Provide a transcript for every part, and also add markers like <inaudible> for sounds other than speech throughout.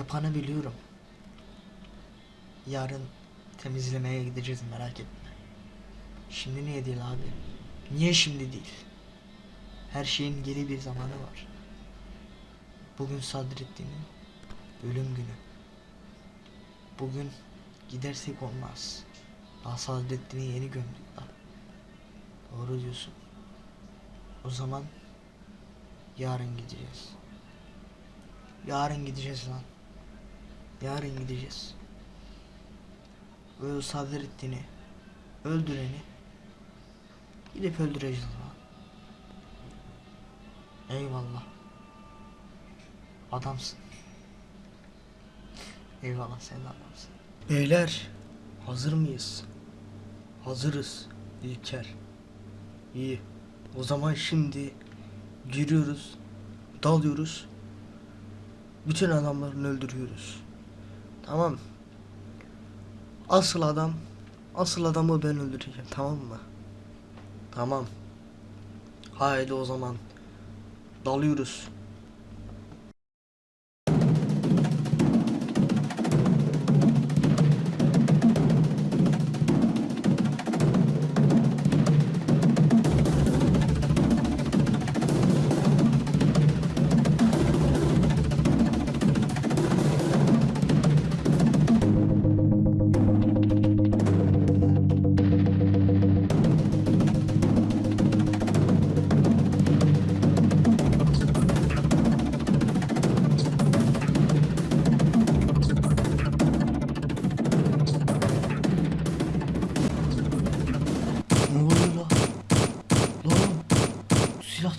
Yapanı biliyorum. Yarın temizlemeye gideceğiz merak etme. Şimdi niye değil abi? Niye şimdi değil? Her şeyin geri bir zamanı var. Bugün Sadrettin'in ölüm günü. Bugün gidersek olmaz. Daha Sadrettin'i yeni gömdük. Doğru diyorsun. O zaman yarın gideceğiz. Yarın gideceğiz lan. Yarın gideceğiz. O Sadrettin'i öldüreni gidip öldüreceğiz lan. Eyvallah. Adamsın. Eyvallah sen de adamsın. Beyler hazır mıyız? Hazırız İlker. İyi. O zaman şimdi giriyoruz, dalıyoruz. Bütün adamlarını öldürüyoruz. Tamam. Asıl adam, asıl adamı ben öldüreceğim tamam mı? Tamam. Haydi o zaman dalıyoruz.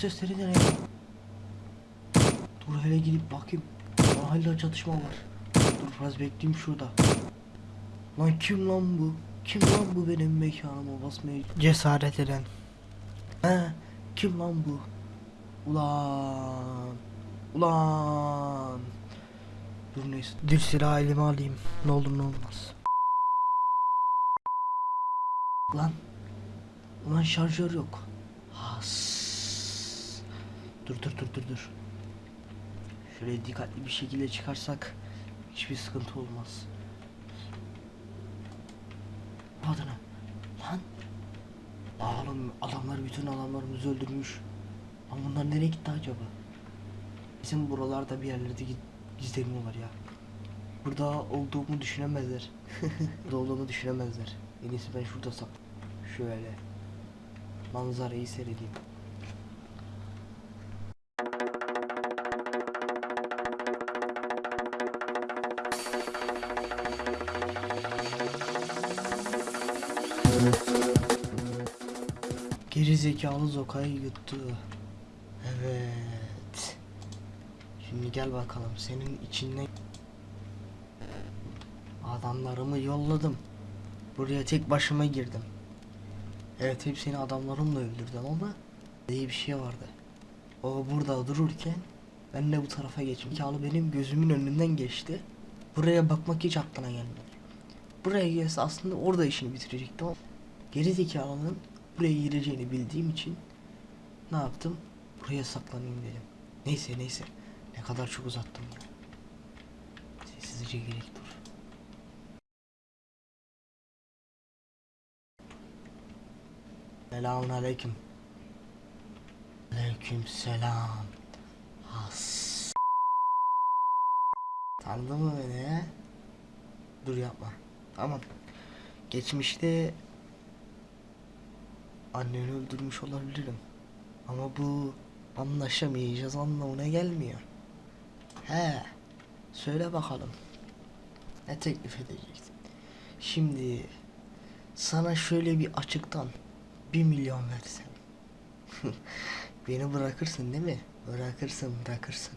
Sesleri ne ya? Dur hele gidip bakayım. Hala çatışma var. Dur biraz bekleyeyim şurada. Lan kim lan bu? Kim lan bu benim mekanıma basmaya cesaret eden? He? Kim lan bu? Ulan. Ulan. Dur neyse. Dur silahı elime alayım. Ne olur ne olmaz. Lan. Ulan şarjör yok. Has. Dur dur dur dur dur. Şöyle dikkatli bir şekilde çıkarsak hiçbir sıkıntı olmaz. Adına. Lan. Oğlum adamlar bütün adamlarımızı öldürmüş. Lan bunlar nereye gitti acaba? Bizim buralarda bir yerlerde gi- gizleniyorlar ya. Burada olduğumu düşünemezler. <laughs> Burada olduğumu düşünemezler. En iyisi ben şurada sak. Şöyle. Manzarayı seyredeyim. Geri zekalı Zoka'yı yuttu. Evet. Şimdi gel bakalım senin içinden adamlarımı yolladım. Buraya tek başıma girdim. Evet hepsini adamlarımla öldürdüm ama iyi bir şey vardı. O burada dururken ben de bu tarafa geçtim. Zekalı benim gözümün önünden geçti. Buraya bakmak hiç aklına gelmedi. Buraya gelse aslında orada işini bitirecektim ama geri zekalının buraya gireceğini bildiğim için ne yaptım? Buraya saklanayım dedim. Neyse neyse. Ne kadar çok uzattım ya. Sessizce gerek dur. Selamun aleyküm. Aleyküm selam. Has. Tanıdın mı beni? Dur yapma. Tamam. Geçmişte anneni öldürmüş olabilirim. Ama bu anlaşamayacağız anlamına gelmiyor. He. Söyle bakalım. Ne teklif edeceksin? Şimdi sana şöyle bir açıktan bir milyon versem. <laughs> Beni bırakırsın değil mi? Bırakırsın bırakırsın.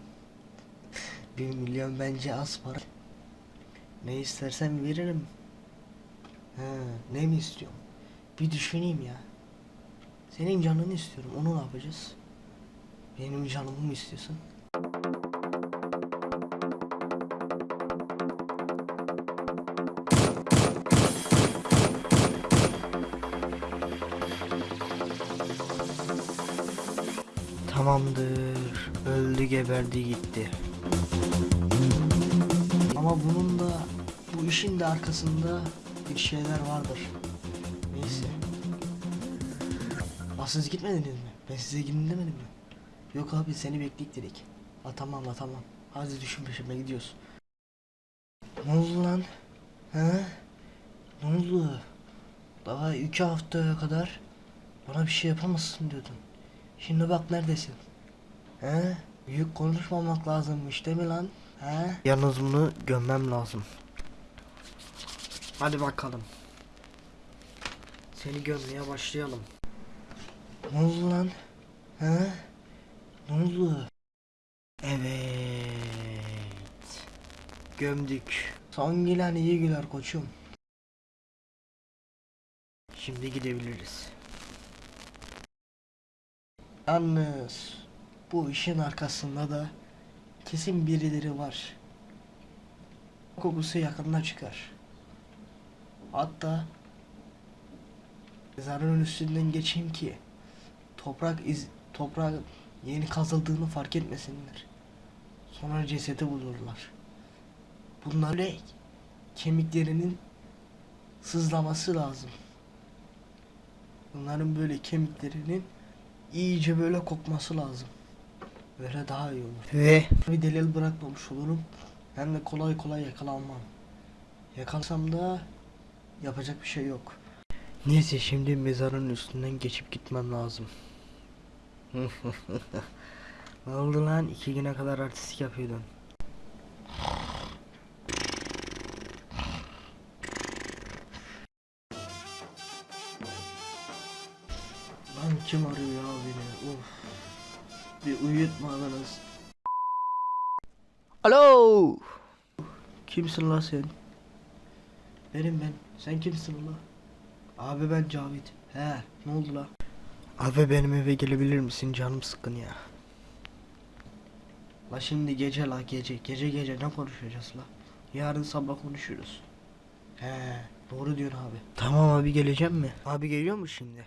Bir milyon bence az para. Ne istersen veririm. Ha, ne mi istiyorum? Bir düşüneyim ya. Senin canını istiyorum. Onu ne yapacağız? Benim canımı mı istiyorsun? Tamamdır. Öldü geberdi gitti. Ama bunun da bu işin de arkasında bir şeyler vardır. Siz gitmediniz mi? Ben size gidin demedim mi? Yok abi seni bekleyip dedik. Ha tamam la tamam. Hadi düşün peşime gidiyoruz. Ne oldu lan? He? Ne oldu? Daha iki haftaya kadar bana bir şey yapamazsın diyordun. Şimdi bak neredesin? He? Büyük konuşmamak lazımmış değil mi lan? He? Yalnız bunu gömmem lazım. Hadi bakalım. Seni gömmeye başlayalım. Ne oldu lan? He? Ne oldu? Evet. Gömdük. Son gülen iyi güler koçum. Şimdi gidebiliriz. Yalnız bu işin arkasında da kesin birileri var. Kokusu yakında çıkar. Hatta mezarın üstünden geçeyim ki toprak iz toprak yeni kazıldığını fark etmesinler. Sonra cesedi bulurlar. Bunlar böyle kemiklerinin sızlaması lazım. Bunların böyle kemiklerinin iyice böyle kokması lazım. Böyle daha iyi olur. Ve bir delil bırakmamış olurum. Hem de kolay kolay yakalanmam. Yakalansam da yapacak bir şey yok. Neyse şimdi mezarın üstünden geçip gitmem lazım. Ne oldu lan? İki güne kadar artistik yapıyordun. Lan kim arıyor ya beni? Of. Bir uyutmadınız. Alo. Kimsin lan sen? Benim ben. Sen kimsin lan? Abi ben Cavit. He, ne oldu la? Abi benim eve gelebilir misin? Canım sıkkın ya. La şimdi gece la gece. Gece gece ne konuşacağız la? Yarın sabah konuşuruz. He, doğru diyorsun abi. Tamam abi geleceğim mi? Abi geliyor mu şimdi?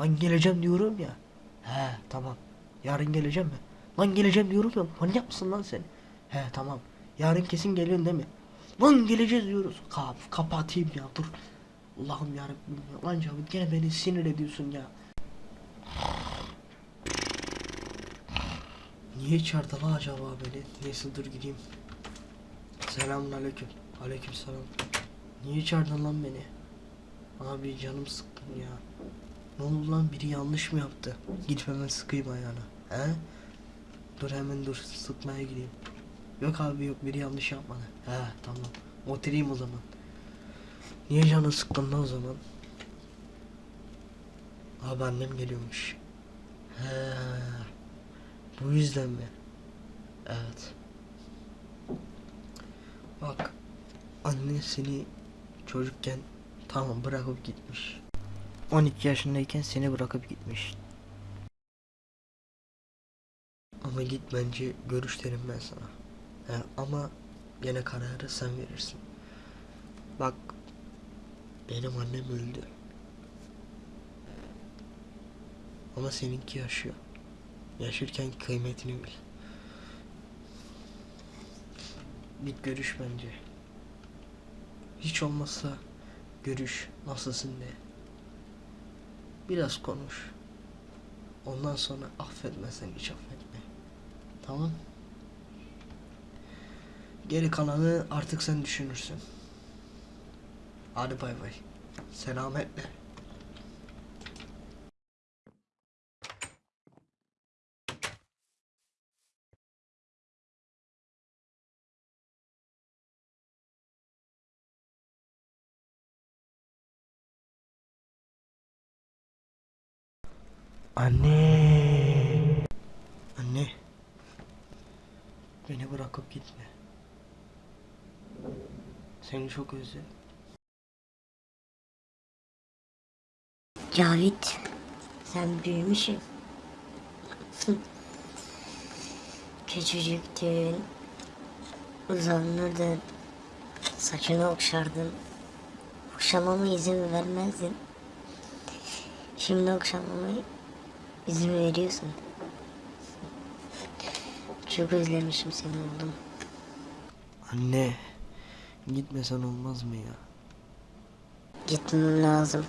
Lan geleceğim diyorum ya. He, tamam. Yarın geleceğim mi? Lan geleceğim diyorum ya. Manyak mısın lan sen? He, tamam. Yarın kesin geliyorsun değil mi? Lan geleceğiz diyoruz. Kap, kapatayım ya dur. Allah'ım yarabbim ya. Lan Cavit gene beni sinir ediyorsun ya. Niye la acaba beni? Neyse dur gideyim. Selamun aleyküm. Aleyküm selam. Niye çağırdın lan beni? Abi canım sıkkın ya. Ne oldu lan biri yanlış mı yaptı? Gidip hemen sıkayım ayağına. He? Dur hemen dur sıkmaya gideyim. Yok abi yok biri yanlış yapmadı. He tamam. Oturayım o zaman. Niye canın sıkkın lan o zaman? Abi annem geliyormuş. He. Bu yüzden mi? Evet. Bak. Anne seni çocukken tamam bırakıp gitmiş. 12 yaşındayken seni bırakıp gitmiş. Ama git bence görüş derim ben sana. He, ama gene kararı sen verirsin. Bak benim annem öldü. Ama seninki yaşıyor. Yaşırken kıymetini bil. Git görüş bence. Hiç olmazsa görüş nasılsın de. Biraz konuş. Ondan sonra affetmezsen hiç affetme. Tamam? Geri kalanı artık sen düşünürsün. Hadi bay bay. Selametle. Anne. Anne. Beni bırakıp gitme. Seni çok özledim. Cavit, sen büyümüşsün. Küçücüktün, uzanırdın, saçını okşardın. Okşamama izin vermezdin. Şimdi okşamama izin veriyorsun. Çok özlemişim seni oğlum. Anne. Gitmesen olmaz mı ya? Gitmem lazım.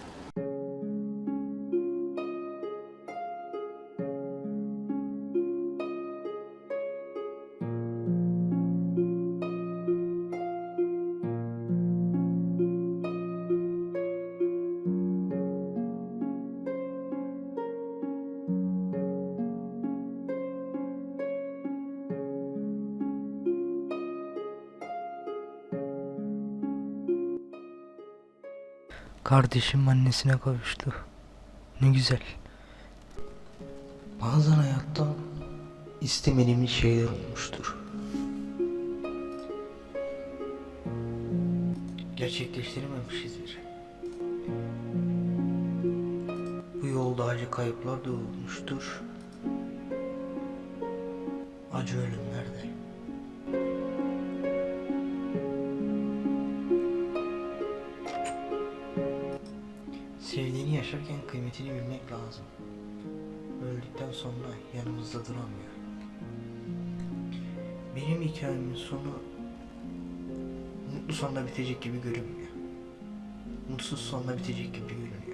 Kardeşim annesine kavuştu. Ne güzel. Bazen hayatta istemediğimiz şeyler olmuştur. Gerçekleştirememişizdir. Bu yolda acı kayıplar da olmuştur. Acı ölümler kıymetini bilmek lazım. Öldükten sonra yanımızda duramıyor. Benim hikayemin sonu mutlu sonla bitecek gibi görünmüyor. Mutsuz sonla bitecek gibi görünüyor.